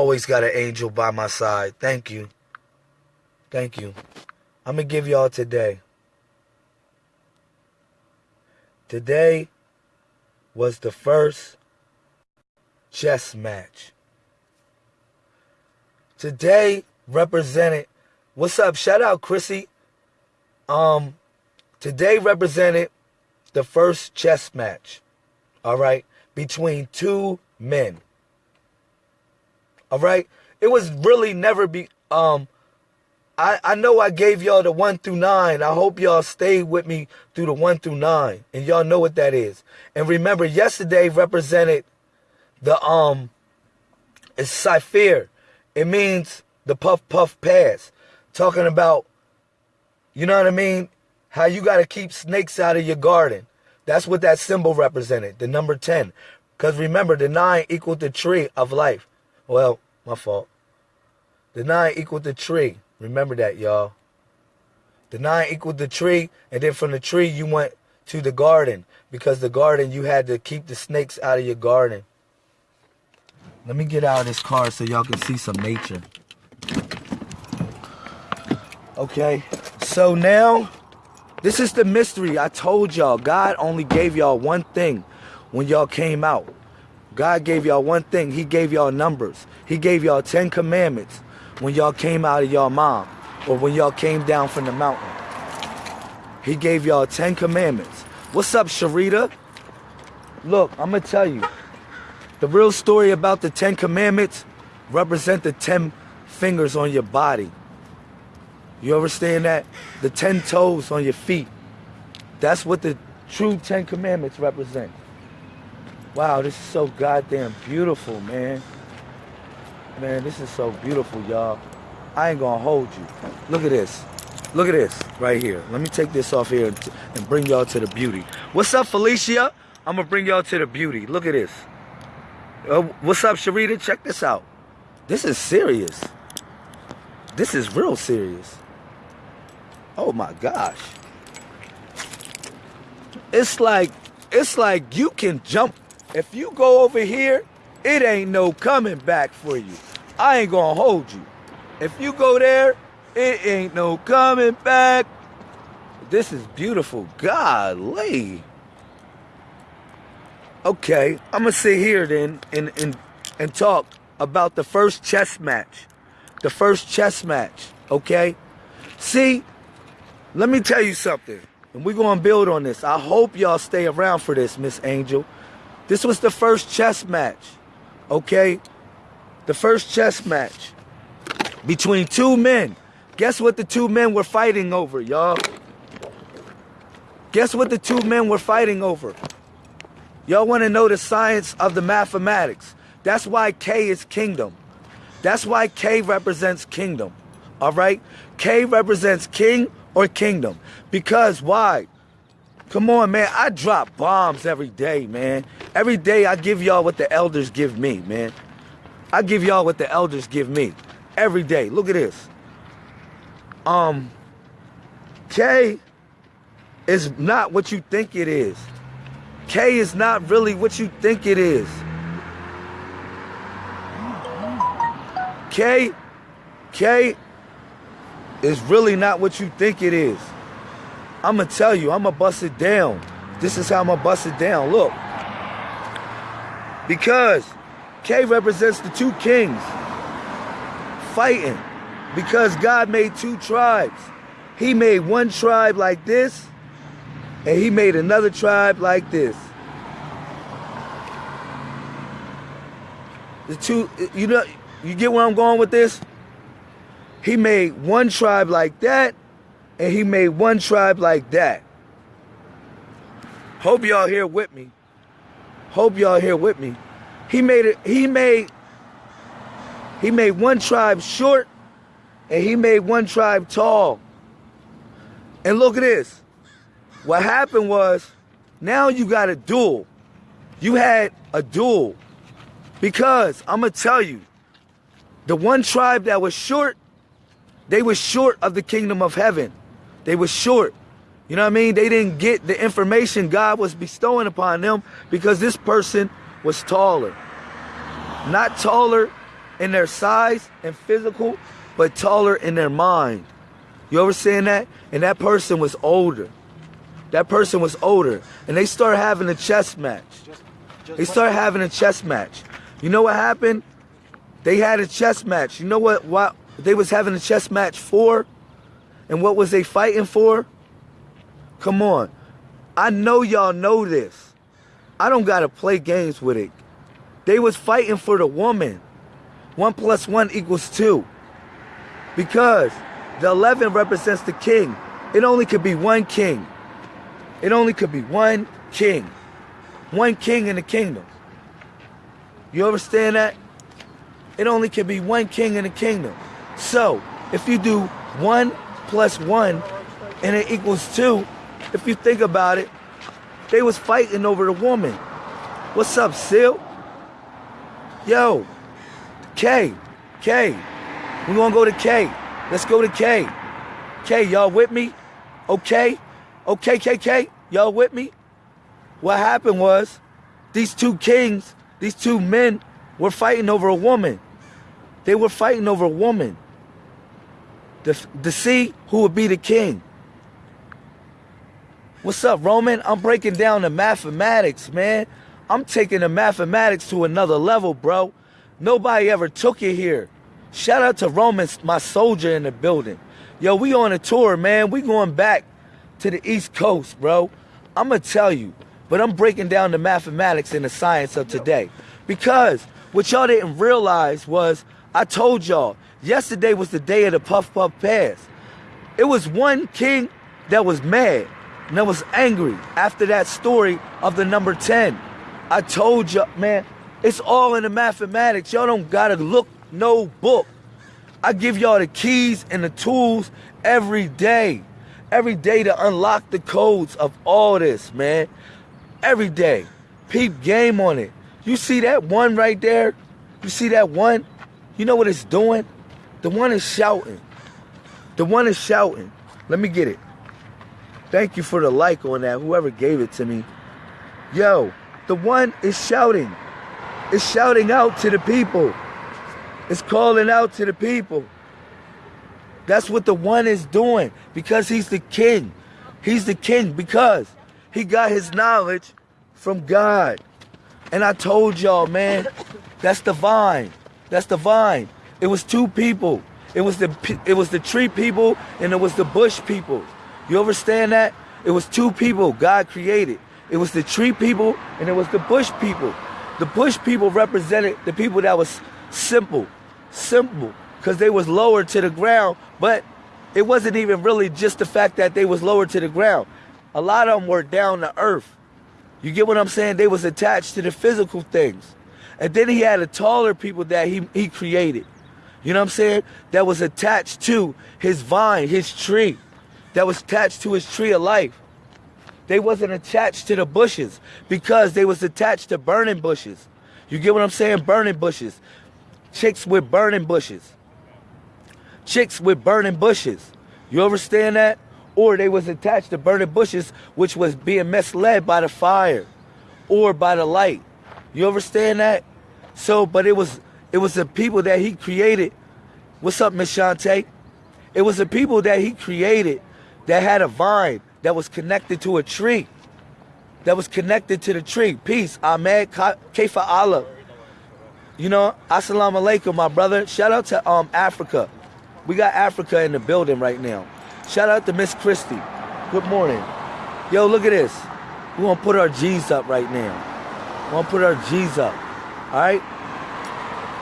Always got an angel by my side. Thank you. Thank you. I'm going to give y'all today. Today was the first chess match. Today represented what's up? Shout out Chrissy. Um today represented the first chess match. All right, between two men. All right? It was really never be um I, I know I gave y'all the one through nine. I hope y'all stayed with me through the one through nine. And y'all know what that is. And remember, yesterday represented the um it's Cypher. It means the puff puff pass. Talking about, you know what I mean? How you gotta keep snakes out of your garden. That's what that symbol represented, the number 10. Because remember, the nine equaled the tree of life. Well, my fault. The nine equaled the tree. Remember that, y'all. The nine equaled the tree, and then from the tree you went to the garden because the garden you had to keep the snakes out of your garden. Let me get out of this car so y'all can see some nature. Okay, so now this is the mystery. I told y'all God only gave y'all one thing when y'all came out. God gave y'all one thing. He gave y'all numbers. He gave y'all 10 commandments when y'all came out of y'all mom or when y'all came down from the mountain. He gave y'all 10 commandments. What's up, Sharita? Look, I'm going to tell you. The real story about the 10 commandments represent the 10 fingers on your body. You understand that? The 10 toes on your feet. That's what the true 10 commandments represent. Wow, this is so goddamn beautiful, man. Man, this is so beautiful, y'all. I ain't gonna hold you. Look at this. Look at this right here. Let me take this off here and bring y'all to the beauty. What's up, Felicia? I'm gonna bring y'all to the beauty. Look at this. Uh, what's up, Sharita? Check this out. This is serious. This is real serious. Oh my gosh. It's like, it's like you can jump. If you go over here, it ain't no coming back for you. I ain't gonna hold you. If you go there, it ain't no coming back. This is beautiful. Golly. Okay, I'm gonna sit here then and, and, and talk about the first chess match. The first chess match, okay? See, let me tell you something. And we're gonna build on this. I hope y'all stay around for this, Miss Angel. This was the first chess match, okay? the first chess match between two men. Guess what the two men were fighting over, y'all? Guess what the two men were fighting over? Y'all want to know the science of the mathematics. That's why K is kingdom. That's why K represents kingdom. All right? K represents king or kingdom. Because why? Come on, man. I drop bombs every day, man. Every day I give y'all what the elders give me, man. I give y'all what the elders give me every day. Look at this. Um, K is not what you think it is. K is not really what you think it is. K, K is really not what you think it is. I'm gonna tell you, I'm gonna bust it down. This is how I'm gonna bust it down. Look. Because K represents the two kings fighting because God made two tribes. He made one tribe like this, and he made another tribe like this. The two, you know, you get where I'm going with this? He made one tribe like that, and he made one tribe like that. Hope y'all here with me. Hope y'all here with me. He made it, he made, he made one tribe short and he made one tribe tall. And look at this. What happened was now you got a duel. You had a duel. Because I'm going to tell you, the one tribe that was short, they were short of the kingdom of heaven. They were short. You know what I mean? They didn't get the information God was bestowing upon them because this person was taller. Not taller in their size and physical, but taller in their mind. You ever seen that? And that person was older. That person was older. And they start having a chess match. They start having a chess match. You know what happened? They had a chess match. You know what what they was having a chess match for? And what was they fighting for? Come on. I know y'all know this. I don't gotta play games with it. They was fighting for the woman. One plus one equals two. Because the 11 represents the king. It only could be one king. It only could be one king. One king in the kingdom. You understand that? It only can be one king in the kingdom. So, if you do one plus one and it equals two, if you think about it, they was fighting over the woman. What's up, Seal? Yo, K, K. We gonna go to K. Let's go to K. K, y'all with me? Okay? Okay, KK, y'all with me? What happened was these two kings, these two men were fighting over a woman. They were fighting over a woman to, to see who would be the king. What's up, Roman? I'm breaking down the mathematics, man. I'm taking the mathematics to another level, bro. Nobody ever took it here. Shout out to Roman, my soldier in the building. Yo, we on a tour, man. We going back to the East Coast, bro. I'm going to tell you, but I'm breaking down the mathematics and the science of today. Because what y'all didn't realize was I told y'all yesterday was the day of the Puff Puff Pass. It was one king that was mad and that was angry after that story of the number 10. I told y'all, man, it's all in the mathematics. Y'all don't gotta look no book. I give y'all the keys and the tools every day. Every day to unlock the codes of all this, man. Every day. Peep game on it. You see that one right there? You see that one? You know what it's doing? The one is shouting. The one is shouting. Let me get it. Thank you for the like on that, whoever gave it to me. Yo, the one is shouting. It's shouting out to the people. It's calling out to the people. That's what the one is doing because he's the king. He's the king because he got his knowledge from God. And I told y'all, man, that's divine. That's divine. It was two people. It was the it was the tree people and it was the bush people. You understand that? It was two people God created. It was the tree people and it was the bush people. The bush people represented the people that was simple, simple, because they was lower to the ground, but it wasn't even really just the fact that they was lower to the ground. A lot of them were down to earth. You get what I'm saying? They was attached to the physical things. And then he had a taller people that he, he created. You know what I'm saying? That was attached to his vine, his tree. That was attached to his tree of life. They wasn't attached to the bushes because they was attached to burning bushes. You get what I'm saying? Burning bushes. Chicks with burning bushes. Chicks with burning bushes. You understand that? Or they was attached to burning bushes, which was being misled by the fire or by the light. You understand that? So, but it was it was the people that he created. What's up, Miss Shantae? It was the people that he created that had a vine that was connected to a tree. That was connected to the tree. Peace. Ahmed Kaifa Allah. You know, assalamu alaikum, my brother. Shout out to um Africa. We got Africa in the building right now. Shout out to Miss Christie. Good morning. Yo, look at this. We're gonna put our G's up right now. We're gonna put our G's up. Alright?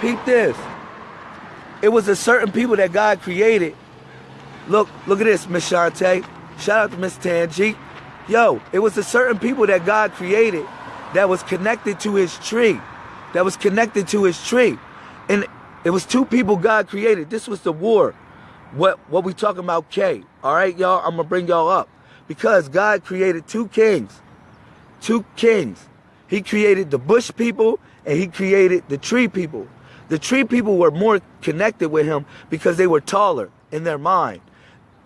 Peep this. It was a certain people that God created. Look, look at this, Miss Shantae. Shout out to Miss Tangi. Yo, it was a certain people that God created that was connected to his tree. That was connected to his tree. And it was two people God created. This was the war. What what we talking about K. All right, y'all, I'm gonna bring y'all up. Because God created two kings. Two kings. He created the bush people and he created the tree people. The tree people were more connected with him because they were taller in their mind.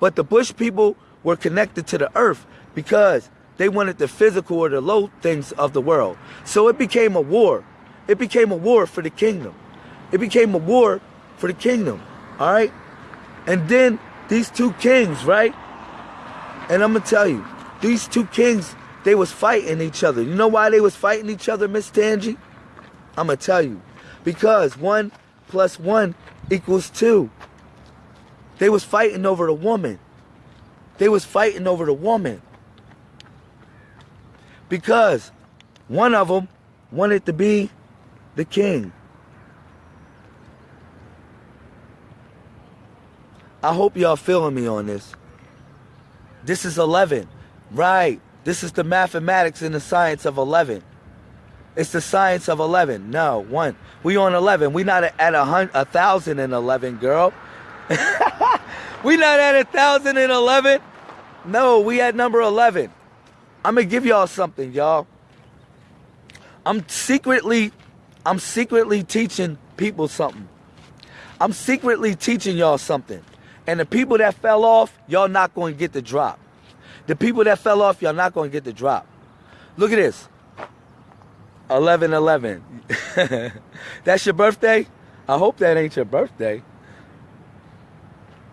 But the bush people were connected to the earth because they wanted the physical or the low things of the world. So it became a war. It became a war for the kingdom. It became a war for the kingdom. All right? And then these two kings, right? And I'm gonna tell you, these two kings, they was fighting each other. You know why they was fighting each other, Miss Tangi? I'm gonna tell you. Because one plus one equals two. They was fighting over the woman. They was fighting over the woman. Because one of them wanted to be the king. I hope y'all feeling me on this. This is 11. Right. This is the mathematics and the science of 11. It's the science of 11. No, one. We on 11. We not at a, hundred, a thousand and 11, girl. we not at a thousand and 11. No, we at number 11. I'm to give y'all something, y'all. I'm secretly, I'm secretly teaching people something. I'm secretly teaching y'all something. And the people that fell off, y'all not going to get the drop. The people that fell off, y'all not going to get the drop. Look at this. 11 11. That's your birthday? I hope that ain't your birthday.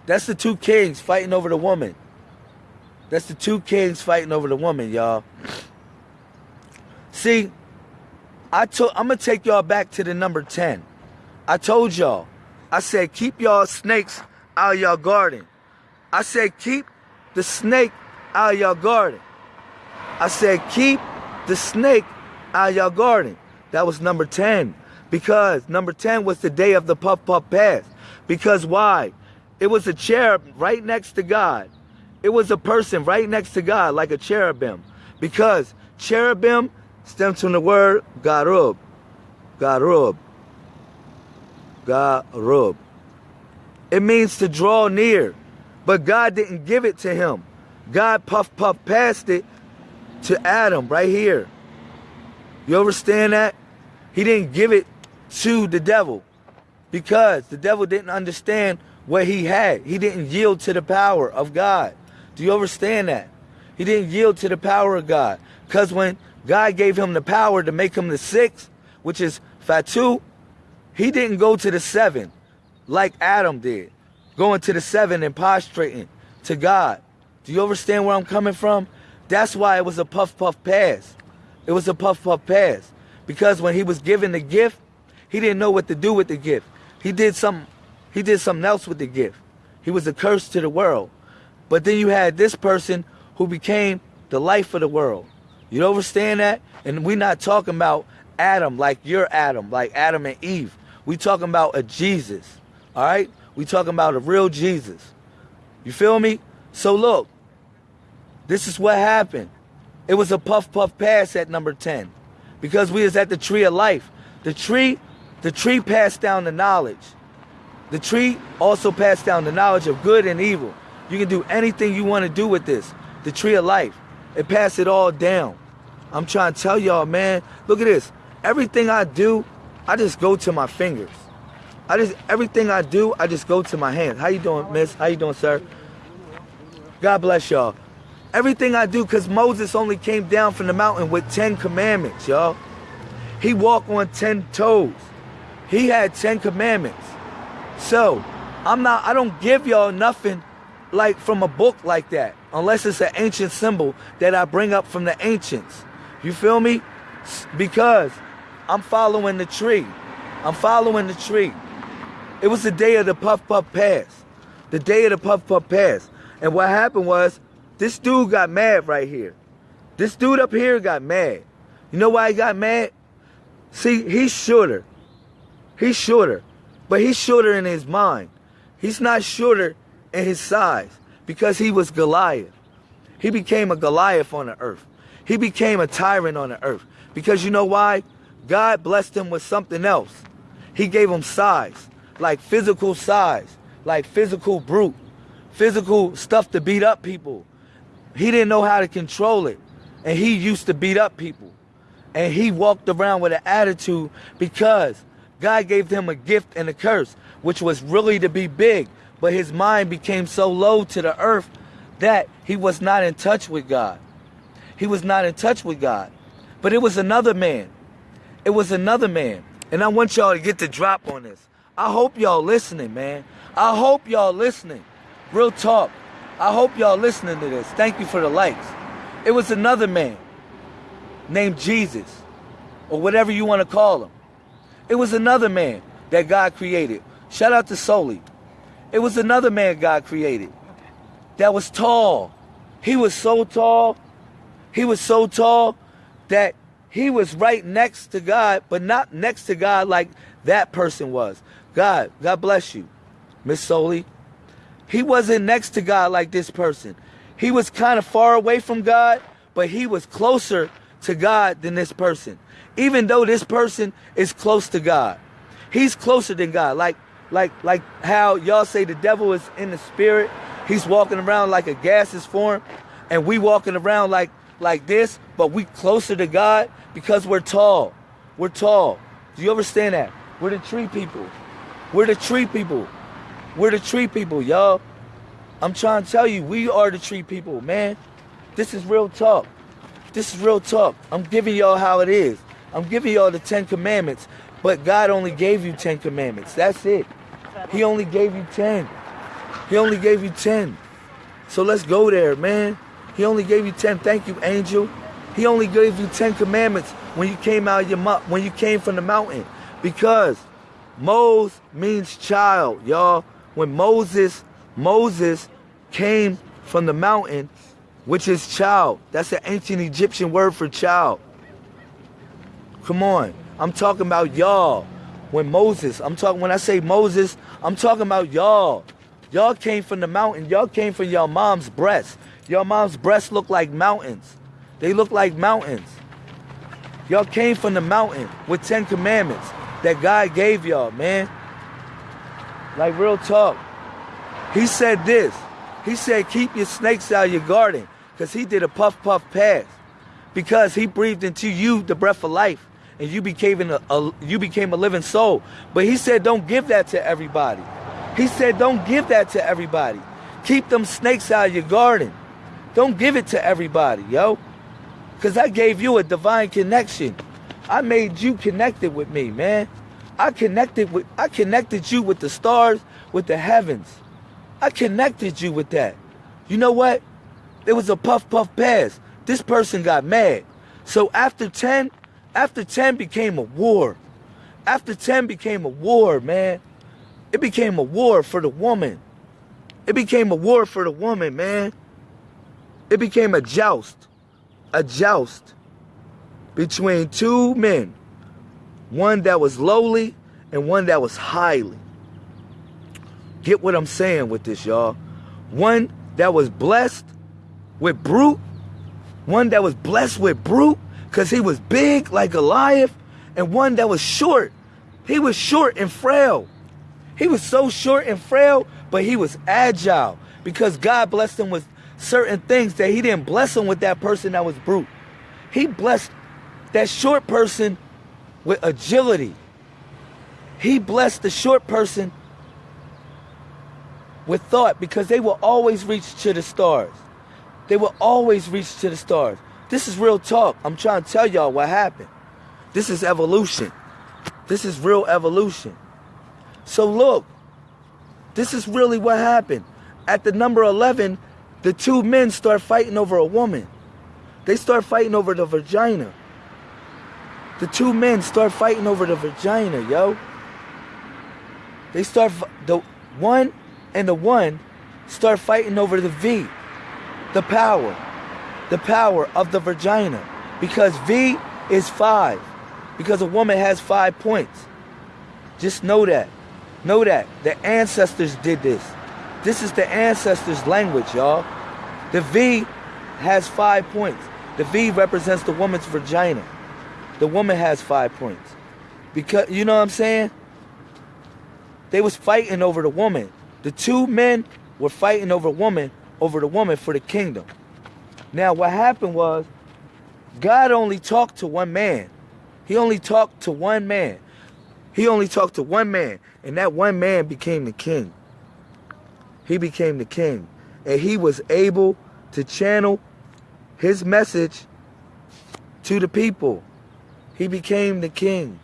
That's the two kings fighting over the woman. That's the two kings fighting over the woman, y'all. See, I took I'm gonna take y'all back to the number 10. I told y'all. I said keep y'all snakes out of y'all garden. I said, keep the snake out of y'all garden. I said, keep the snake out of y'all garden. That was number 10. Because number 10 was the day of the puff puff pass. Because why? It was a cherub right next to God. It was a person right next to God, like a cherubim. Because cherubim stems from the word garub. Garub. Garub. It means to draw near. But God didn't give it to him. God puff puff passed it to Adam right here. You understand that? He didn't give it to the devil because the devil didn't understand what he had. He didn't yield to the power of God. Do you understand that? He didn't yield to the power of God. Because when God gave him the power to make him the sixth, which is Fatu, he didn't go to the seven like Adam did, going to the seven and prostrating to God. Do you understand where I'm coming from? That's why it was a puff puff pass. It was a puff puff pass. Because when he was given the gift, he didn't know what to do with the gift. He did some he did something else with the gift. He was a curse to the world. But then you had this person who became the life of the world. You understand that? And we're not talking about Adam like your Adam, like Adam and Eve. We talking about a Jesus. All right? We talking about a real Jesus. You feel me? So look, this is what happened. It was a puff puff pass at number 10 because we was at the tree of life. The tree, the tree passed down the knowledge. The tree also passed down the knowledge of good and evil. You can do anything you want to do with this. The tree of life. It passed it all down. I'm trying to tell y'all, man, look at this. Everything I do, I just go to my fingers. I just everything I do, I just go to my hands. How you doing, miss? How you doing, sir? God bless y'all. Everything I do, because Moses only came down from the mountain with 10 commandments, y'all. He walked on 10 toes. He had 10 commandments. So, I'm not, I don't give y'all nothing like from a book like that, unless it's an ancient symbol that I bring up from the ancients. You feel me? Because I'm following the tree. I'm following the tree. It was the day of the Puff Puff Pass. The day of the Puff Puff Pass. And what happened was, this dude got mad right here. This dude up here got mad. You know why he got mad? See, he's shorter. He's shorter. But he's shorter in his mind. He's not shorter in his size because he was Goliath. He became a Goliath on the earth. He became a tyrant on the earth. Because you know why? God blessed him with something else. He gave him size like physical size, like physical brute, physical stuff to beat up people. He didn't know how to control it. And he used to beat up people. And he walked around with an attitude because God gave him a gift and a curse, which was really to be big. But his mind became so low to the earth that he was not in touch with God. He was not in touch with God. But it was another man. It was another man And I want y'all to get the drop on this. I hope y'all listening, man. I hope y'all listening. Real talk. I hope y'all listening to this. Thank you for the likes. It was another man named Jesus, or whatever you want to call him. It was another man that God created. Shout out to Soli. It was another man God created that was tall. He was so tall. He was so tall that he was right next to God, but not next to God like that person was. God, God bless you, Miss Soli. He wasn't next to God like this person. He was kind of far away from God, but he was closer to God than this person. Even though this person is close to God. He's closer than God. Like like like how y'all say the devil is in the spirit. He's walking around like a gaseous form and we walking around like like this, but we closer to God because we're tall. We're tall. Do you understand that? We're the tree people. We're the tree people. We're the tree people, y'all. I'm trying to tell you, we are the tree people, man. This is real talk. This is real talk. I'm giving y'all how it is. I'm giving y'all the Ten Commandments, but God only gave you Ten Commandments. That's it. He only gave you ten. He only gave you ten. So let's go there, man. He only gave you ten. Thank you, angel. He only gave you ten commandments when you came out of your when you came from the mountain, because Moses means child, y'all. When Moses Moses came from the mountain, which is child. That's an ancient Egyptian word for child. Come on. I'm talking about y'all. When Moses, I'm talking when I say Moses, I'm talking about y'all. Y'all came from the mountain. Y'all came from your mom's breast. Your mom's breasts look like mountains. They look like mountains. Y'all came from the mountain with 10 commandments that God gave y'all, man. Like real talk. He said this. He said, keep your snakes out of your garden. Because he did a puff puff pass. Because he breathed into you the breath of life. And you became a, a you became a living soul. But he said, don't give that to everybody. He said, don't give that to everybody. Keep them snakes out of your garden. Don't give it to everybody, yo. Because I gave you a divine connection. I made you connected with me, man. I connected with I connected you with the stars, with the heavens. I connected you with that. You know what? It was a puff puff pass. This person got mad. So after 10, after 10 became a war. After 10 became a war, man. It became a war for the woman. It became a war for the woman, man. It became a joust. A joust between two men. One that was lowly and one that was highly. Get what I'm saying with this, y'all. One that was blessed with brute. One that was blessed with brute because he was big like Goliath. And one that was short. He was short and frail. He was so short and frail, but he was agile because God blessed him with certain things that he didn't bless him with that person that was brute. He blessed that short person with agility. He blessed the short person with thought because they will always reach to the stars. They will always reach to the stars. This is real talk. I'm trying to tell y'all what happened. This is evolution. This is real evolution. So look, this is really what happened. At the number 11, the two men start fighting over a woman. They start fighting over the vagina. The two men start fighting over the vagina, yo. They start the one and the one start fighting over the V, the power, the power of the vagina. Because V is five. Because a woman has five points. Just know that. Know that. The ancestors did this. This is the ancestors' language, y'all. The V has five points. The V represents the woman's vagina. The woman has five points. Because you know what I'm saying? They was fighting over the woman. The two men were fighting over woman, over the woman for the kingdom. Now what happened was God only talked to one man. He only talked to one man. He only talked to one man, and that one man became the king. He became the king, and he was able to channel his message to the people. He became the king.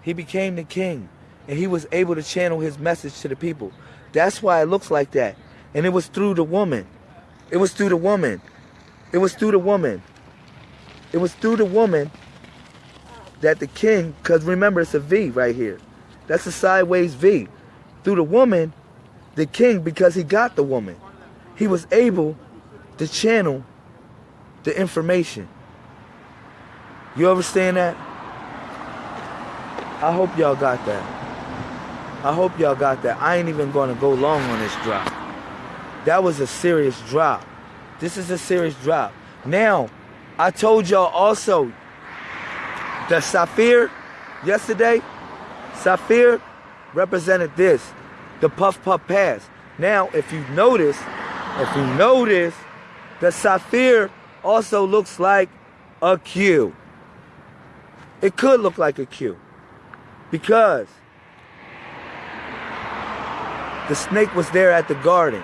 He became the king. And he was able to channel his message to the people. That's why it looks like that. And it was through the woman. It was through the woman. It was through the woman. It was through the woman that the king, because remember it's a V right here. That's a sideways V. Through the woman, the king, because he got the woman, he was able to channel the information. You understand that? I hope y'all got that. I hope y'all got that. I ain't even gonna go long on this drop. That was a serious drop. This is a serious drop. Now, I told y'all also the Sapphire yesterday, Sapphire represented this, the Puff Puff Pass. Now, if you notice, if you notice, the Sapphire also looks like a Q. It could look like a Q because the snake was there at the garden.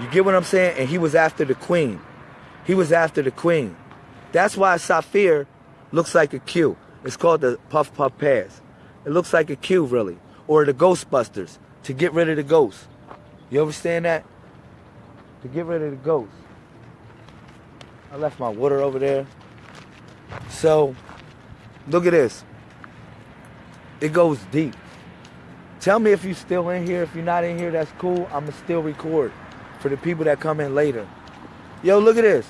You get what I'm saying? And he was after the queen. He was after the queen. That's why Sapphire looks like a Q. It's called the Puff Puff Pass. It looks like a Q, really. Or the Ghostbusters, to get rid of the ghosts. You understand that? To get rid of the ghosts. I left my water over there. So, look at this. It goes deep. Tell me if you're still in here. If you're not in here, that's cool. I'm going to still record for the people that come in later. Yo, look at this.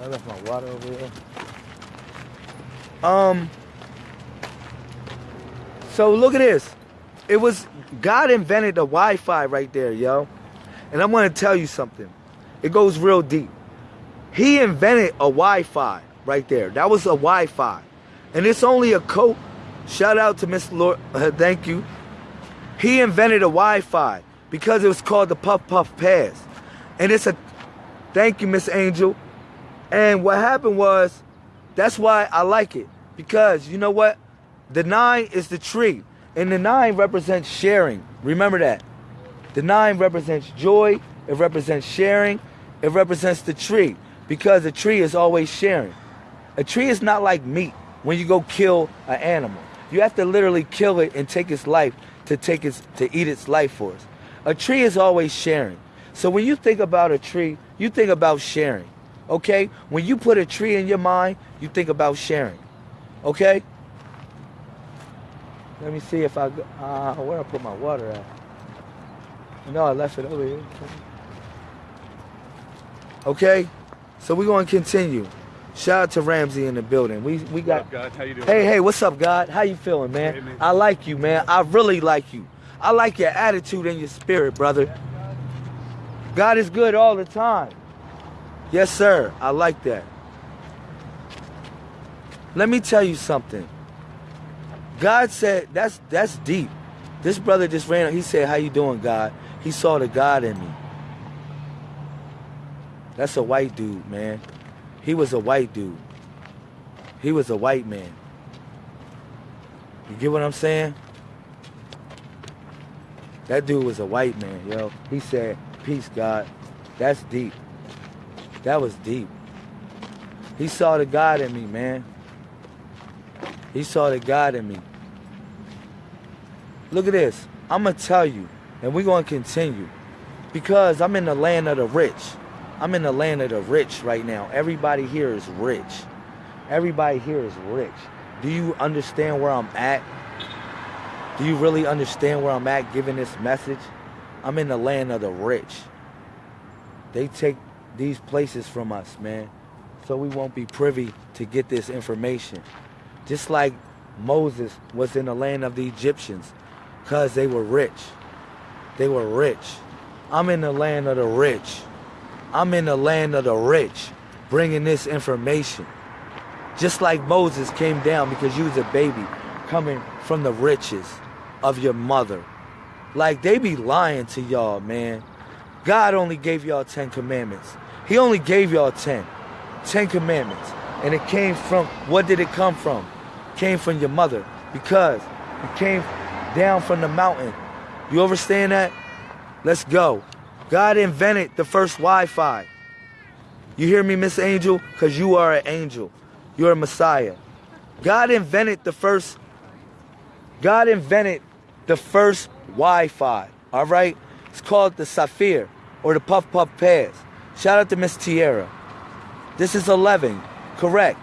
I left my water over here. Um. So look at this. It was God invented the Wi-Fi right there, yo. And I'm gonna tell you something. It goes real deep. He invented a Wi-Fi right there. That was a Wi-Fi, and it's only a coat. Shout out to Mr. Lord. Uh, thank you. He invented a Wi-Fi because it was called the Puff Puff Pass, and it's a. Thank you, Miss Angel. And what happened was, that's why I like it. Because you know what? The nine is the tree. And the nine represents sharing. Remember that. The nine represents joy. It represents sharing. It represents the tree. Because the tree is always sharing. A tree is not like meat when you go kill an animal. You have to literally kill it and take its life to take its to eat its life force. A tree is always sharing. So when you think about a tree, you think about sharing. Okay? When you put a tree in your mind, you think about sharing. Okay? Let me see if I, uh, where I put my water at? No, I left it over here. Okay? So we're going to continue. Shout out to Ramsey in the building. We we got. What up, God? How you doing? Hey, hey, what's up, God? How you feeling, man? Hey, man. I like you, man. I really like you. I like your attitude and your spirit, brother. God is good all the time. Yes, sir. I like that. Let me tell you something. God said that's that's deep. This brother just ran. He said, "How you doing, God?" He saw the God in me. That's a white dude, man. He was a white dude. He was a white man. You get what I'm saying? That dude was a white man, yo. He said, "Peace, God." That's deep. That was deep. He saw the God in me, man. He saw the God in me. Look at this. I'm going to tell you, and we're going to continue. Because I'm in the land of the rich. I'm in the land of the rich right now. Everybody here is rich. Everybody here is rich. Do you understand where I'm at? Do you really understand where I'm at giving this message? I'm in the land of the rich. They take these places from us, man. So we won't be privy to get this information. Just like Moses was in the land of the Egyptians because they were rich. They were rich. I'm in the land of the rich. I'm in the land of the rich bringing this information. Just like Moses came down because you was a baby coming from the riches of your mother. Like they be lying to y'all, man. God only gave y'all 10 commandments. He only gave y'all 10. 10 commandments. And it came from, what did it come from? came from your mother because it came down from the mountain. You understand that? Let's go. God invented the first Wi-Fi. You hear me, Miss Angel? Because you are an angel. You're a Messiah. God invented the first God invented the first Wi-Fi. All right? It's called the Sapphire or the Puff Puff Pass. Shout out to Miss Tierra. This is 11, correct.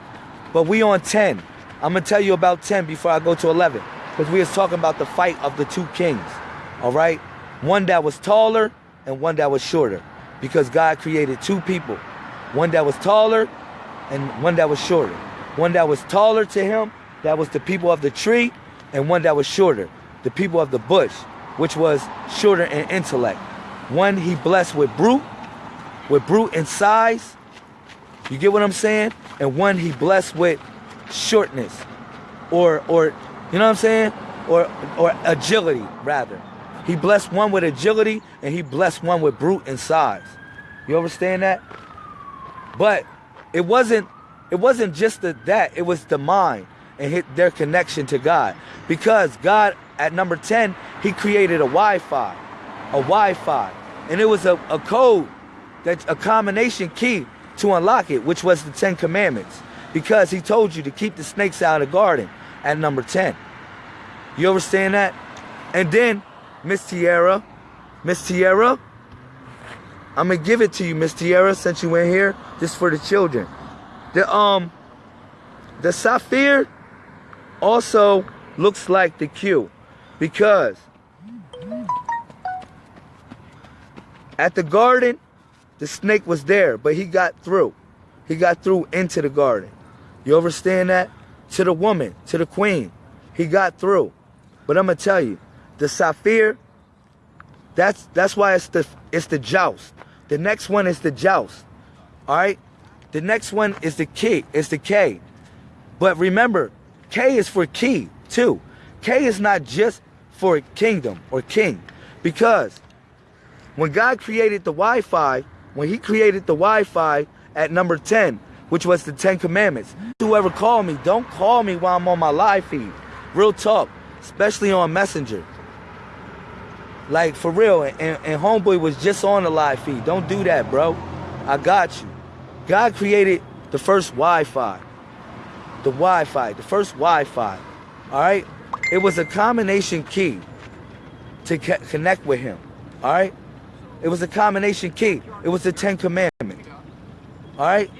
But we on 10. I'm going to tell you about 10 before I go to 11 because we was talking about the fight of the two kings. All right? One that was taller and one that was shorter because God created two people. One that was taller and one that was shorter. One that was taller to him, that was the people of the tree, and one that was shorter, the people of the bush, which was shorter in intellect. One he blessed with brute, with brute in size. You get what I'm saying? And one he blessed with shortness, or or you know what I'm saying? Or or agility rather. He blessed one with agility, and he blessed one with brute in size. You understand that? But it wasn't it wasn't just the, that, it was the mind and hit their connection to God. Because God at number 10, he created a Wi-Fi. A Wi-Fi. And it was a, a code that a combination key to unlock it, which was the Ten Commandments. Because he told you to keep the snakes out of the garden at number 10. You understand that? And then, Miss Tierra, Miss Tierra, I'm gonna give it to you, Miss Tierra, since you went here, just for the children. The um the sapphire also looks like the Q because at the garden the snake was there, but he got through. He got through into the garden. You understand that? To the woman, to the queen. He got through. But I'm gonna tell you, the sapphire, that's that's why it's the it's the joust. The next one is the joust. All right? The next one is the key, It's the K. But remember, K is for key too. K is not just for kingdom or king. Because when God created the Wi-Fi, when he created the Wi-Fi at number 10, which was the 10 commandments, whoever call me, don't call me while I'm on my live feed. Real talk, especially on Messenger. Like for real, and, and Homeboy was just on the live feed. Don't do that, bro. I got you. God created the first Wi-Fi. The Wi-Fi, the first Wi-Fi. All right? It was a combination key to connect with him. All right? It was a combination key. It was the Ten Commandments. All right?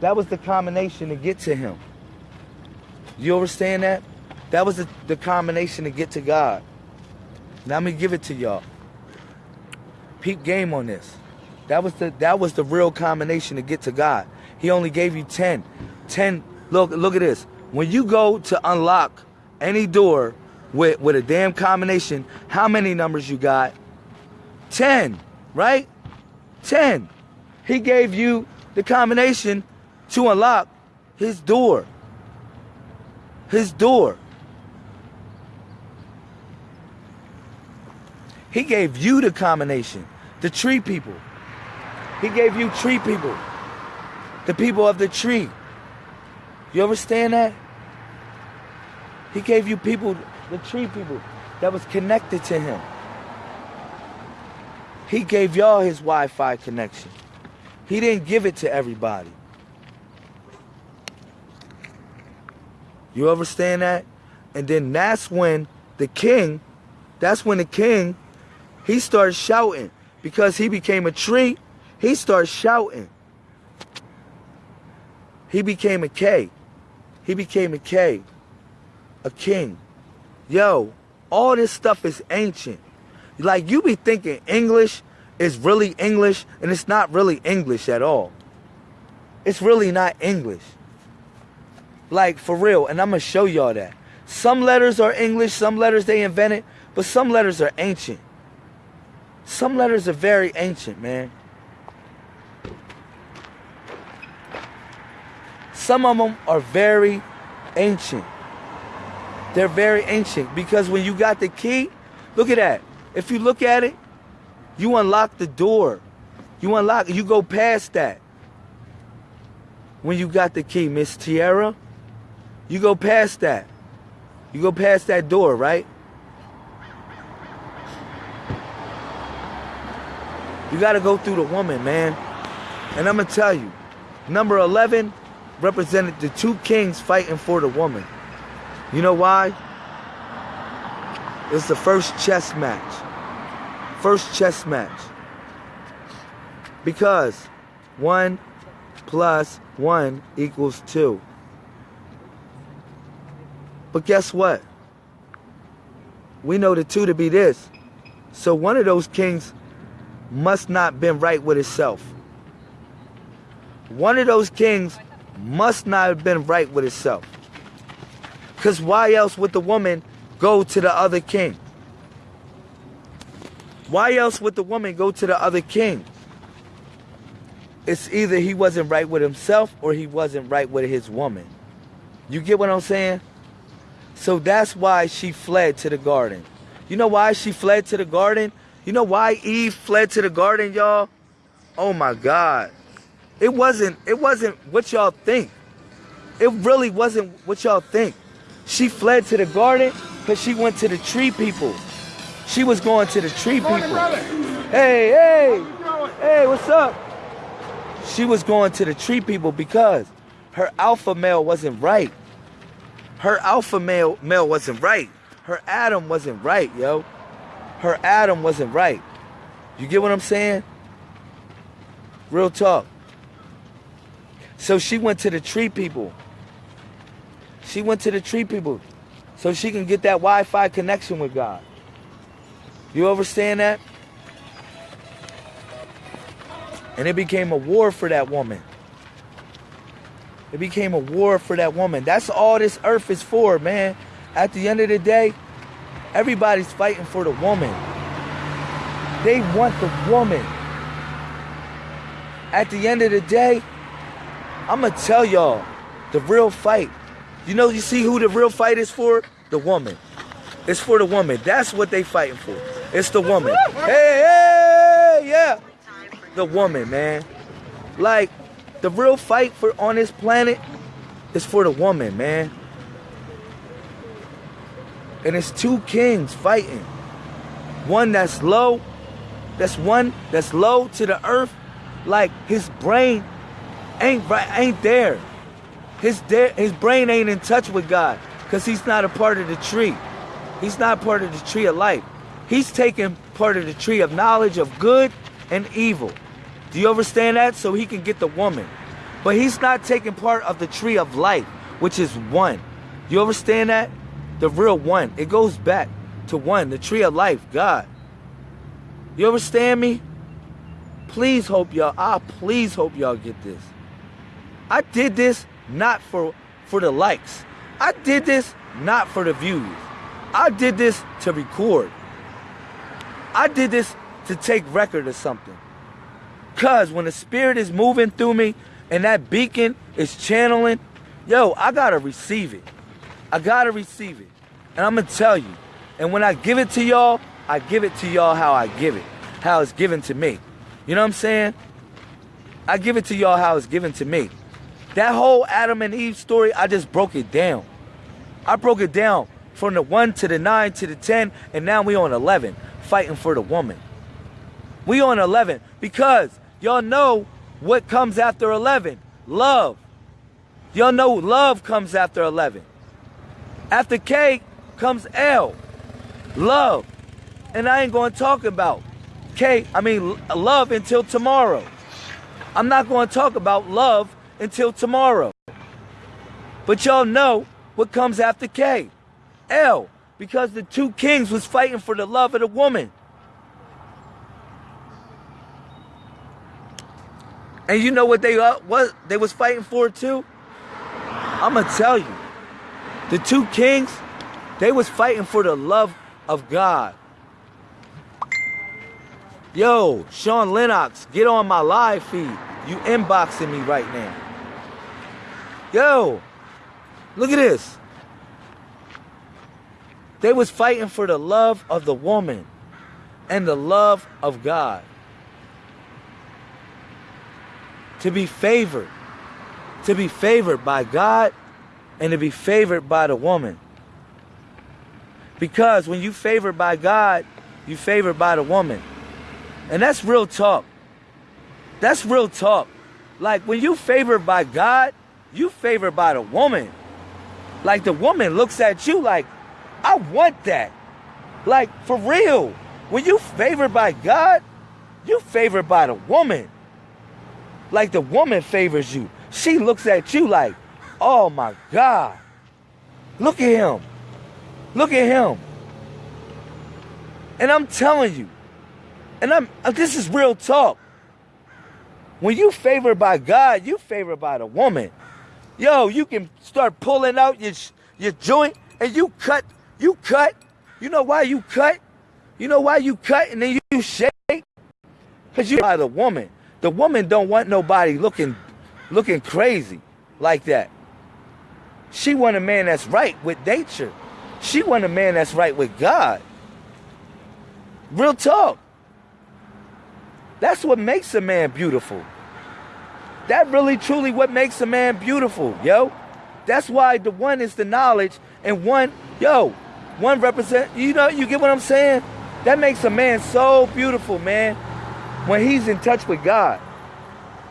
That was the combination to get to him. You understand that? That was the, the combination to get to God. Now let me give it to y'all peep game on this. That was the that was the real combination to get to God. He only gave you 10. 10 look look at this. When you go to unlock any door with with a damn combination, how many numbers you got? 10, right? 10. He gave you the combination to unlock his door. His door. He gave you the combination. The tree people. He gave you tree people. The people of the tree. You understand that? He gave you people, the tree people, that was connected to him. He gave y'all his Wi-Fi connection. He didn't give it to everybody. You understand that? And then that's when the king, that's when the king, he started shouting because he became a tree, he started shouting. He became a K. He became a K. A king. Yo, all this stuff is ancient. Like you be thinking English is really English and it's not really English at all. It's really not English. Like for real, and I'm gonna show y'all that. Some letters are English, some letters they invented, but some letters are ancient. Some letters are very ancient, man. Some of them are very ancient. They're very ancient because when you got the key, look at that. If you look at it, you unlock the door. You unlock, you go past that. When you got the key, Miss Tierra, you go past that. You go past that door, right? You got to go through the woman, man. And I'm going to tell you, number 11 represented the two kings fighting for the woman. You know why? It's the first chess match. First chess match. Because 1 plus 1 equals 2. But guess what? We know the 2 to be this. So one of those kings must not been right with itself. One of those kings must not have been right with itself. Because why else would the woman go to the other king? Why else would the woman go to the other king? It's either he wasn't right with himself or he wasn't right with his woman. You get what I'm saying? So that's why she fled to the garden. You know why she fled to the garden? You know why Eve fled to the garden, y'all? Oh my God. It wasn't it wasn't what y'all think. It really wasn't what y'all think. She fled to the garden because she went to the tree people. She was going to the tree people. Hey, hey, hey, what's up? She was going to the tree people because her alpha male wasn't right. Her alpha male male wasn't right. Her Adam wasn't right, yo. Her Adam wasn't right. You get what I'm saying? Real talk. So she went to the tree people. She went to the tree people so she can get that Wi-Fi connection with God. You understand that? And it became a war for that woman. It became a war for that woman. That's all this earth is for, man. At the end of the day, everybody's fighting for the woman. They want the woman. At the end of the day, I'm going to tell y'all the real fight. You know, you see who the real fight is for? The woman. It's for the woman. That's what they fighting for. It's the woman. Hey, hey, yeah. The woman, man. Like, the real fight for on this planet is for the woman, man. And it's two kings fighting. One that's low, that's one that's low to the earth, like his brain ain't right, ain't there. His there, his brain ain't in touch with God, cause he's not a part of the tree. He's not part of the tree of life. He's taking part of the tree of knowledge of good and evil. Do you understand that? So he can get the woman. But he's not taking part of the tree of life, which is one. Do you understand that? The real one. It goes back to one, the tree of life, God. You understand me? Please hope y'all, I please hope y'all get this. I did this not for for the likes. I did this not for the views. I did this to record. I did this to take record of something. Cause when the spirit is moving through me and that beacon is channeling, yo, I gotta receive it. I gotta receive it. And I'm gonna tell you. And when I give it to y'all, I give it to y'all how I give it. How it's given to me. You know what I'm saying? I give it to y'all how it's given to me. That whole Adam and Eve story, I just broke it down. I broke it down from the 1 to the 9 to the 10, and now we on 11, fighting for the woman. We on 11 because y'all know what comes after 11. Love. Y'all know love comes after 11. After K comes L. Love. And I ain't going to talk about K, I mean love until tomorrow. I'm not going to talk about love until tomorrow. But y'all know what comes after K. L. Because the two kings was fighting for the love of the woman. And you know what they uh, what they was fighting for too? I'm gonna tell you. The two kings, they was fighting for the love of God. Yo, Sean Lennox, get on my live feed. You inboxing me right now. Yo, look at this. They was fighting for the love of the woman and the love of God. To be favored. To be favored by God and to be favored by the woman. Because when you favored by God, you favored by the woman. And that's real talk. That's real talk. Like when you favored by God, you favored by the woman. Like the woman looks at you like, I want that. Like for real. When you favored by God, you favored by the woman. Like the woman favors you. She looks at you like, oh my God. Look at him. Look at him. And I'm telling you, and I'm uh, this is real talk. When you favored by God, you favored by the woman. Yo, you can start pulling out your your joint and you cut, you cut. You know why you cut? You know why you cut and then you shake? Cause you by the woman. The woman don't want nobody looking looking crazy like that. She want a man that's right with nature. She want a man that's right with God. Real talk. That's what makes a man beautiful. That really truly what makes a man beautiful, yo. That's why the one is the knowledge and one, yo, one represent, you know, you get what I'm saying? That makes a man so beautiful, man, when he's in touch with God.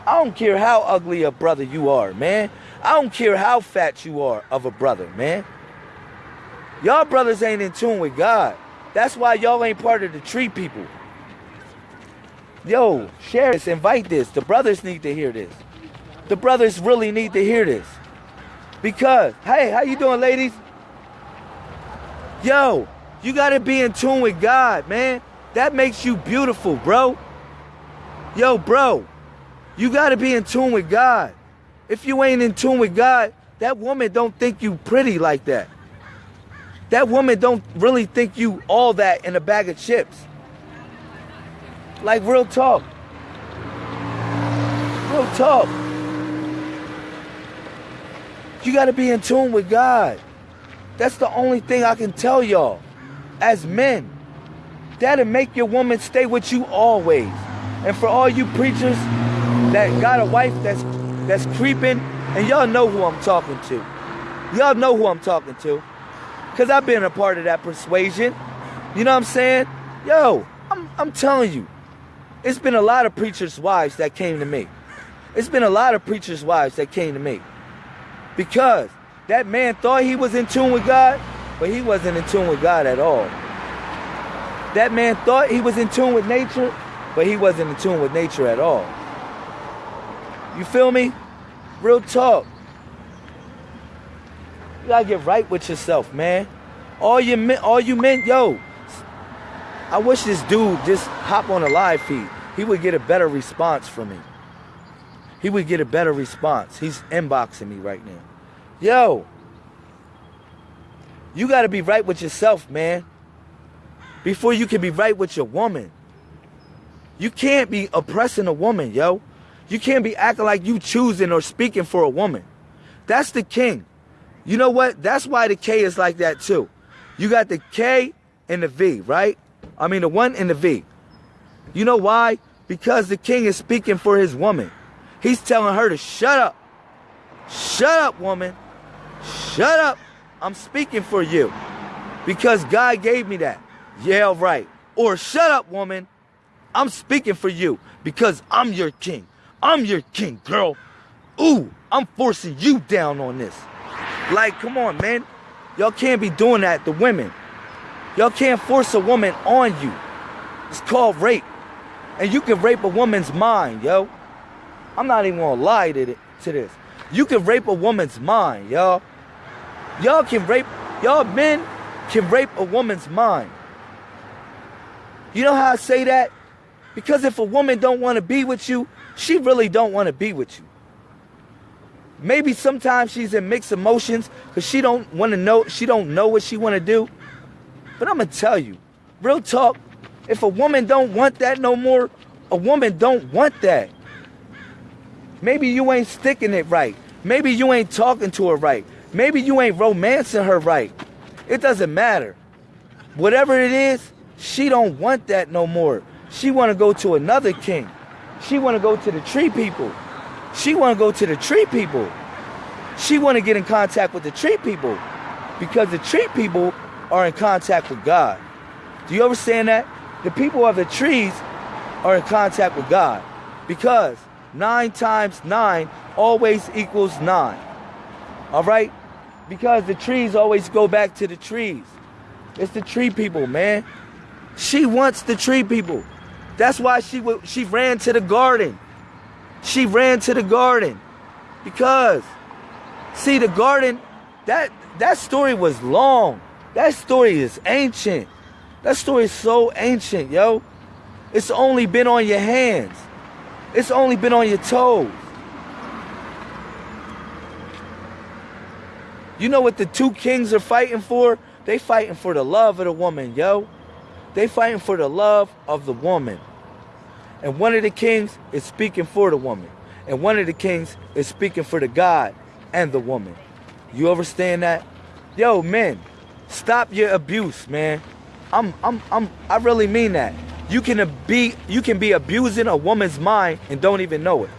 I don't care how ugly a brother you are, man. I don't care how fat you are of a brother, man. Y'all brothers ain't in tune with God. That's why y'all ain't part of the tree people. Yo, share this, invite this. The brothers need to hear this. The brothers really need to hear this. Because, hey, how you doing, ladies? Yo, you gotta be in tune with God, man. That makes you beautiful, bro. Yo, bro, you gotta be in tune with God. If you ain't in tune with God, that woman don't think you pretty like that. That woman don't really think you all that in a bag of chips. Like real talk. Real talk. You got to be in tune with God. That's the only thing I can tell y'all as men. That'll make your woman stay with you always. And for all you preachers that got a wife that's that's creeping, and y'all know who I'm talking to. Y'all know who I'm talking to. Cause I've been a part of that persuasion. You know what I'm saying? Yo, I'm I'm telling you, it's been a lot of preachers' wives that came to me. It's been a lot of preachers' wives that came to me. Because that man thought he was in tune with God, but he wasn't in tune with God at all. That man thought he was in tune with nature, but he wasn't in tune with nature at all. You feel me? Real talk. You gotta get right with yourself, man. All you men, all you men, yo. I wish this dude just hop on a live feed. He would get a better response from me he would get a better response. He's inboxing me right now. Yo, you got to be right with yourself, man. Before you can be right with your woman. You can't be oppressing a woman, yo. You can't be acting like you choosing or speaking for a woman. That's the king. You know what? That's why the K is like that too. You got the K and the V, right? I mean the one and the V. You know why? Because the king is speaking for his woman. He's telling her to shut up. Shut up, woman. Shut up. I'm speaking for you. Because God gave me that. Yeah, right. Or shut up, woman. I'm speaking for you because I'm your king. I'm your king, girl. Ooh, I'm forcing you down on this. Like, come on, man. Y'all can't be doing that to women. Y'all can't force a woman on you. It's called rape. And you can rape a woman's mind, yo. I'm not even gonna lie to, this. You can rape a woman's mind, y'all. Y'all can rape, y'all men can rape a woman's mind. You know how I say that? Because if a woman don't want to be with you, she really don't want to be with you. Maybe sometimes she's in mixed emotions because she don't want to know, she don't know what she want to do. But I'm gonna tell you, real talk, if a woman don't want that no more, a woman don't want that. Maybe you ain't sticking it right. Maybe you ain't talking to her right. Maybe you ain't romancing her right. It doesn't matter. Whatever it is, she don't want that no more. She want to go to another king. She want to go to the tree people. She want to go to the tree people. She want to get in contact with the tree people because the tree people are in contact with God. Do you understand that? The people of the trees are in contact with God because Nine times nine always equals nine. All right? Because the trees always go back to the trees. It's the tree people, man. She wants the tree people. That's why she she ran to the garden. She ran to the garden because see the garden that that story was long. That story is ancient. That story is so ancient, yo. It's only been on your hands. It's only been on your toes. You know what the two kings are fighting for? They fighting for the love of the woman, yo. They fighting for the love of the woman. And one of the kings is speaking for the woman. And one of the kings is speaking for the God and the woman. You understand that? Yo, men, stop your abuse, man. I'm I'm I'm I really mean that. You can be you can be abusing a woman's mind and don't even know it.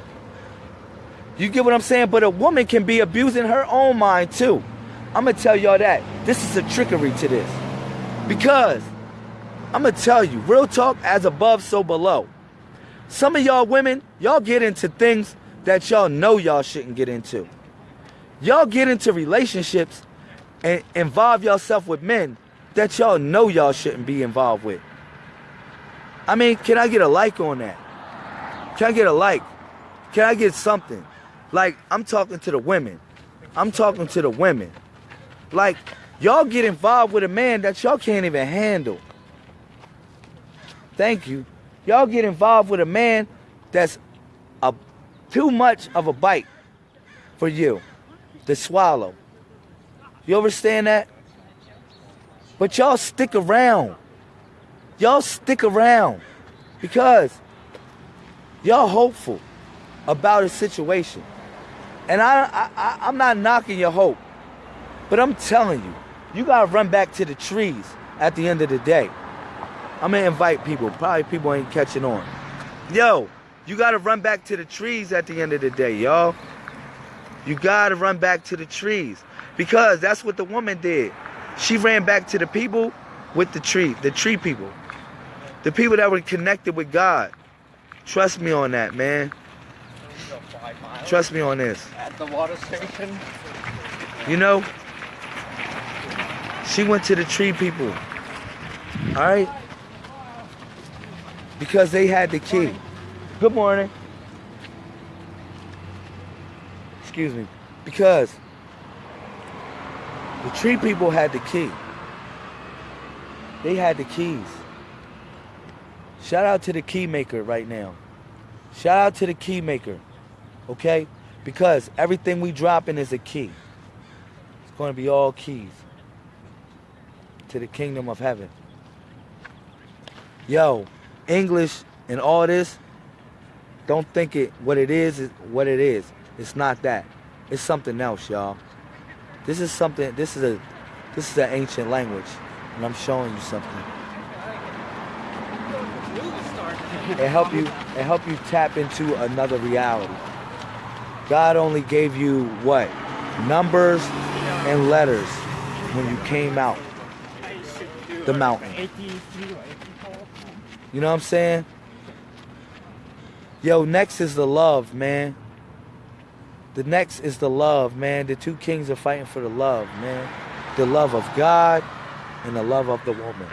You get what I'm saying? But a woman can be abusing her own mind too. I'm gonna tell y'all that. This is a trickery to this. Because I'm gonna tell you, real talk as above, so below. Some of y'all women, y'all get into things that y'all know y'all shouldn't get into. Y'all get into relationships and involve yourself with men that y'all know y'all shouldn't be involved with. I mean, can I get a like on that? Can I get a like? Can I get something? Like, I'm talking to the women. I'm talking to the women. Like, y'all get involved with a man that y'all can't even handle. Thank you. Y'all get involved with a man that's a too much of a bite for you to swallow. You understand that? But y'all stick around. Y'all stick around because y'all hopeful about a situation. And I, I, I'm not knocking your hope, but I'm telling you, you gotta run back to the trees at the end of the day. I'm gonna invite people. Probably people ain't catching on. Yo, you gotta run back to the trees at the end of the day, y'all. You gotta run back to the trees because that's what the woman did. She ran back to the people with the tree, the tree people. The people that were connected with God. Trust me on that, man. Trust me on this. At the water station. You know, she went to the tree people. All right? Because they had the key. Good morning. Excuse me. Because the tree people had the key. They had the keys. Shout out to the key maker right now. Shout out to the key maker. Okay? Because everything we dropping is a key. It's going to be all keys to the kingdom of heaven. Yo, English and all this, don't think it what it is is what it is. It's not that. It's something else, y'all. This is something. This is a. This is an ancient language, and I'm showing you something. It help you. It help you tap into another reality. God only gave you what? Numbers and letters when you came out the mountain. You know what I'm saying? Yo, next is the love, man. The next is the love, man. The two kings are fighting for the love, man. The love of God and the love of the woman.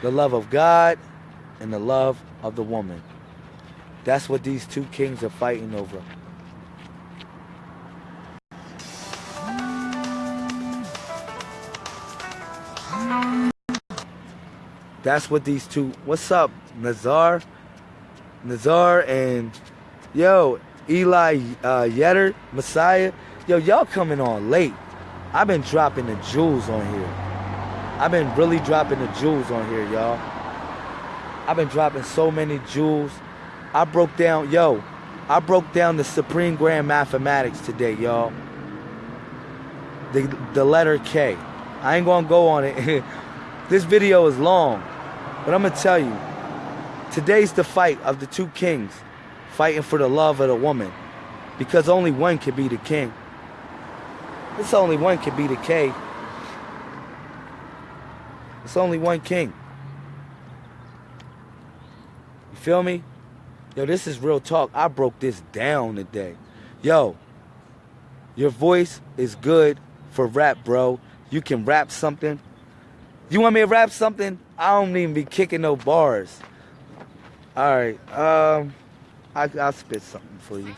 The love of God and the love of the woman. That's what these two kings are fighting over. That's what these two. What's up, Nazar? Nazar and yo, Eli uh, Yetter, Messiah. Yo, y'all coming on late. I've been dropping the jewels on here. I've been really dropping the jewels on here, y'all. I've been dropping so many jewels. I broke down, yo, I broke down the Supreme Grand Mathematics today, y'all. The, the letter K. I ain't gonna go on it. this video is long, but I'm gonna tell you, today's the fight of the two kings fighting for the love of the woman. Because only one can be the king. It's only one can be the K. It's only one king. You feel me? Yo, this is real talk. I broke this down today. Yo, your voice is good for rap, bro. You can rap something. You want me to rap something? I don't even be kicking no bars. All right. Um, I, I'll spit something for you.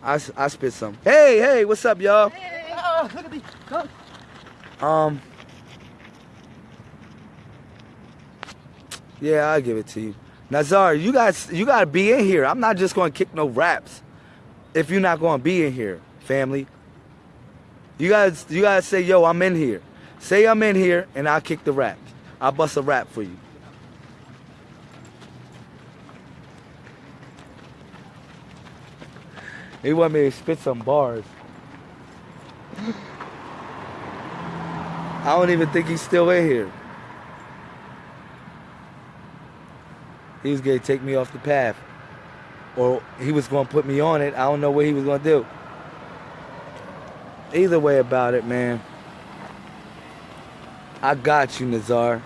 I, I spit something. Hey, hey, what's up, y'all? Oh, look at me. Um. Yeah, I'll give it to you. Nazar, you guys, you gotta be in here. I'm not just gonna kick no raps. If you're not gonna be in here, family. You guys, you guys say, yo, I'm in here. Say I'm in here, and I'll kick the rap. I'll bust a rap for you. He want me to spit some bars. I don't even think he's still in here. He was gonna take me off the path. Or he was gonna put me on it. I don't know what he was gonna do. Either way about it, man. I got you, Nazar.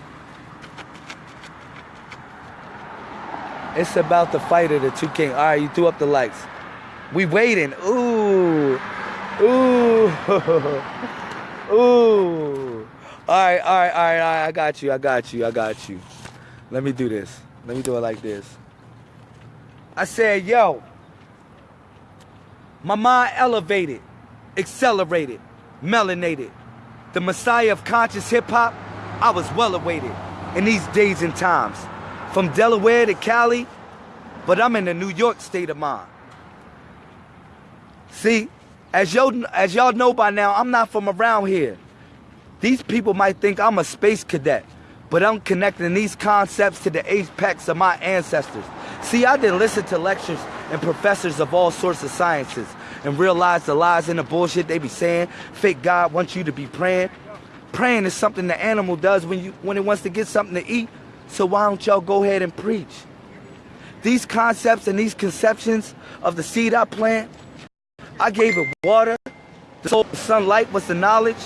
It's about the fight of the two kings. All right, you threw up the lights. We waiting. Ooh. Ooh. Ooh. All right, all right, all right, all right. I got you. I got you. I got you. Let me do this. Let me do it like this. I said, yo, my mind elevated, accelerated, melanated. The messiah of conscious hip hop, I was well awaited in these days and times. From Delaware to Cali, but I'm in the New York state of mind. See, as y'all, as y'all know by now, I'm not from around here. These people might think I'm a space cadet, but I'm connecting these concepts to the apex of my ancestors. See, I didn't listen to lectures and professors of all sorts of sciences and realize the lies and the bullshit they be saying. Fake God wants you to be praying. Praying is something the animal does when you when it wants to get something to eat. So why don't y'all go ahead and preach? These concepts and these conceptions of the seed I plant, I gave it water. The sunlight was the knowledge.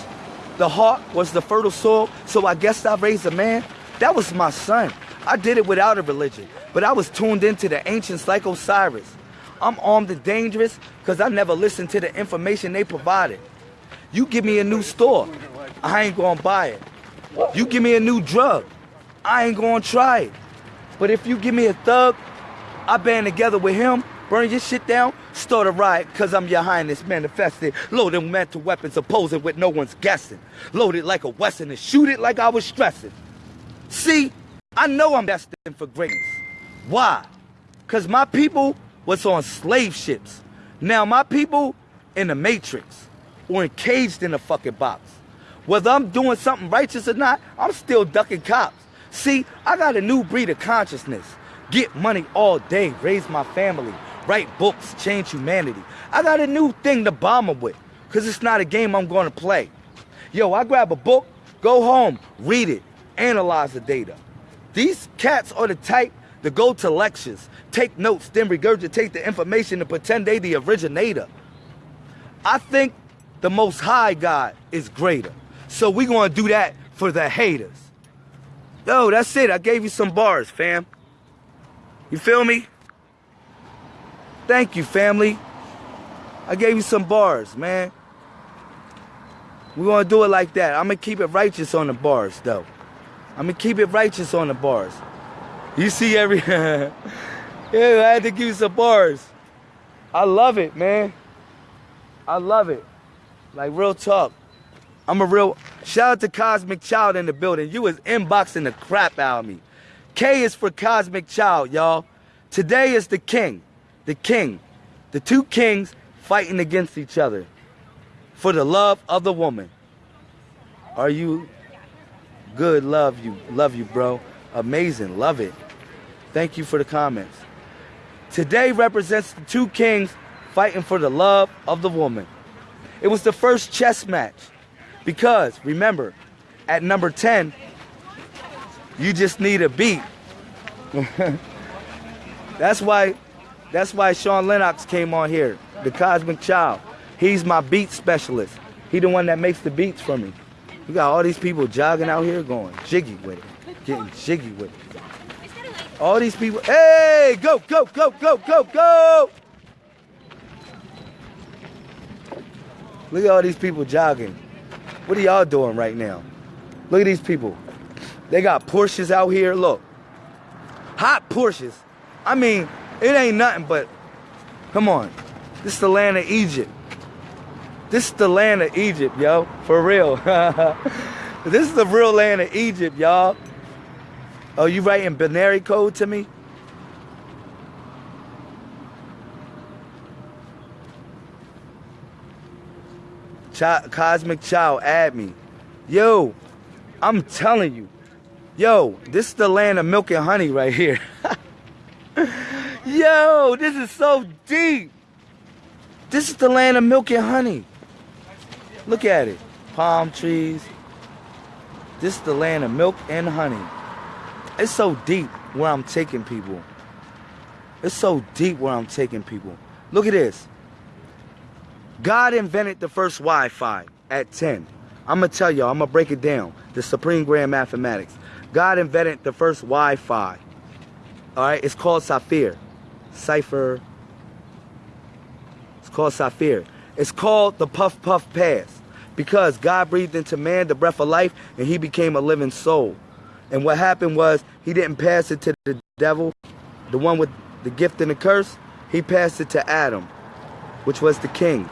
The heart was the fertile soil. So I guess I raised a man. That was my son. I did it without a religion, but I was tuned into the ancients like Osiris. I'm armed and dangerous because I never listened to the information they provided. You give me a new store, I ain't gonna buy it. You give me a new drug, I ain't gonna try it. But if you give me a thug, I band together with him, burn your shit down, start a riot, cause I'm your highness manifested. Loaded mental weapons opposing with no one's guessing. Loaded like a Western and shoot it like I was stressing. See, I know I'm destined for greatness. Why? Cause my people was on slave ships. Now my people in the matrix or encaged in a fucking box. Whether I'm doing something righteous or not, I'm still ducking cops. See, I got a new breed of consciousness. Get money all day, raise my family, write books, change humanity. I got a new thing to bomb with, cause it's not a game I'm gonna play. Yo, I grab a book, go home, read it, analyze the data. These cats are the type to go to lectures, take notes, then regurgitate the information and pretend they the originator. I think the most high God is greater. So we gonna do that for the haters. Yo, that's it. I gave you some bars, fam. You feel me? Thank you, family. I gave you some bars, man. We gonna do it like that. I'm gonna keep it righteous on the bars, though. I'm gonna keep it righteous on the bars. You see every yeah, I had to give you some bars. I love it, man. I love it. Like real talk. I'm a real shout out to Cosmic Child in the building. You was inboxing the crap out of me. K is for Cosmic Child, y'all. Today is the king. The king. The two kings fighting against each other for the love of the woman. Are you good? Love you. Love you, bro. Amazing. Love it. Thank you for the comments. Today represents the two kings fighting for the love of the woman. It was the first chess match because, remember, at number 10, you just need a beat. that's why that's why Sean Lennox came on here, the Cosmic Child. He's my beat specialist. He the one that makes the beats for me. We got all these people jogging out here going jiggy with it, getting jiggy with it. All these people. Hey, go, go, go, go, go, go. Look at all these people jogging. What are y'all doing right now? Look at these people. They got Porsches out here. Look. Hot Porsches. I mean, it ain't nothing but, come on. This is the land of Egypt. This is the land of Egypt, yo. For real. this is the real land of Egypt, y'all. Oh, you writing binary code to me? Cosmic Child, add me. Yo, I'm telling you. Yo, this is the land of milk and honey right here. Yo, this is so deep. This is the land of milk and honey. Look at it. Palm trees. This is the land of milk and honey. It's so deep where I'm taking people. It's so deep where I'm taking people. Look at this. God invented the first Wi-Fi at 10. I'm going to tell y'all, I'm going to break it down. The Supreme Grand Mathematics. God invented the first Wi-Fi. All right, it's called Sapphire. Cipher. It's called Sapphire. It's called the Puff Puff Pass because God breathed into man the breath of life and he became a living soul. And what happened was he didn't pass it to the devil, the one with the gift and the curse. He passed it to Adam, which was the king.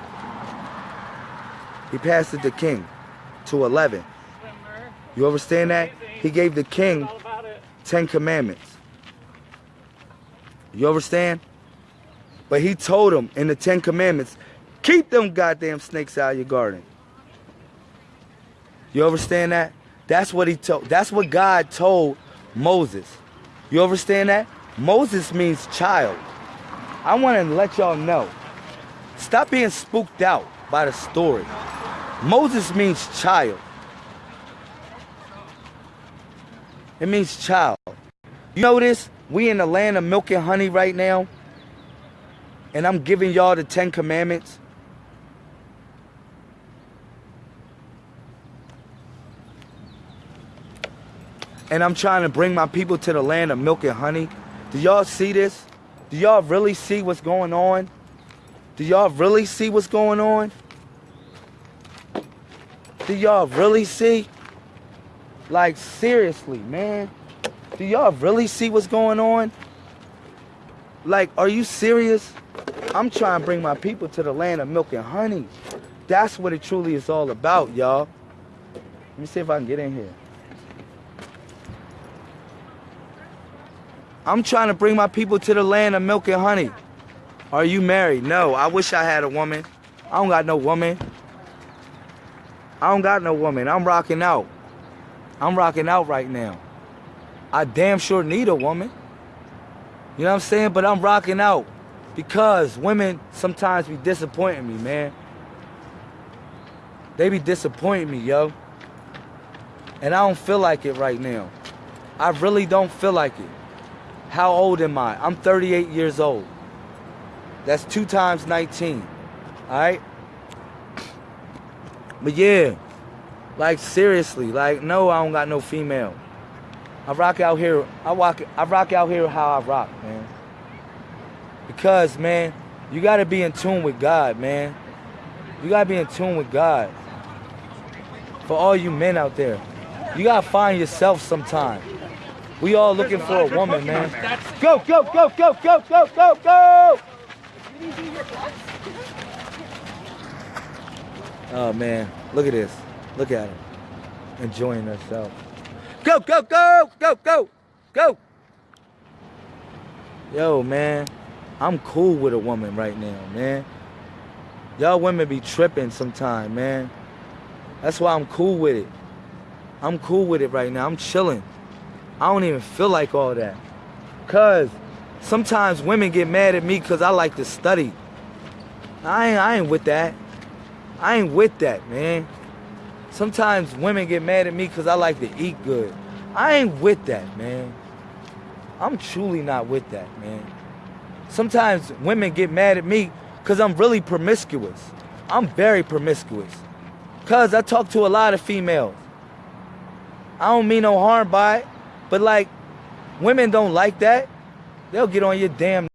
He passed it to king to 11. You understand that? He gave the king 10 commandments. You understand? But he told him in the Ten Commandments, keep them goddamn snakes out of your garden. You understand that? That's what he told. That's what God told Moses. You understand that? Moses means child. I want to let y'all know. Stop being spooked out by the story. Moses means child. It means child. You notice we in the land of milk and honey right now? And I'm giving y'all the Ten Commandments. And I'm trying to bring my people to the land of milk and honey. Do y'all see this? Do y'all really see what's going on? Do y'all really see what's going on? Do y'all really see? Like, seriously, man. Do y'all really see what's going on? Like, are you serious? I'm trying to bring my people to the land of milk and honey. That's what it truly is all about, y'all. Let me see if I can get in here. I'm trying to bring my people to the land of milk and honey. Are you married? No. I wish I had a woman. I don't got no woman. I don't got no woman. I'm rocking out. I'm rocking out right now. I damn sure need a woman. You know what I'm saying? But I'm rocking out because women sometimes be disappointing me, man. They be disappointing me, yo. And I don't feel like it right now. I really don't feel like it. How old am I? I'm 38 years old. That's two times 19. All right? But yeah, like seriously, like no, I don't got no female. I rock out here. I rock. I rock out here how I rock, man. Because man, you gotta be in tune with God, man. You gotta be in tune with God. For all you men out there, you gotta find yourself sometime. We all looking for a woman, man. Go, go, go, go, go, go, go, go! Oh man, look at this. Look at him. Enjoying herself. Go, go, go, go, go, go. Yo, man, I'm cool with a woman right now, man. Y'all women be tripping sometime, man. That's why I'm cool with it. I'm cool with it right now. I'm chilling. I don't even feel like all that. Cause sometimes women get mad at me cause I like to study. I ain't, I ain't with that. I ain't with that, man. Sometimes women get mad at me because I like to eat good. I ain't with that, man. I'm truly not with that, man. Sometimes women get mad at me because I'm really promiscuous. I'm very promiscuous. Because I talk to a lot of females. I don't mean no harm by it, but like, Women don't like that. They'll get on your damn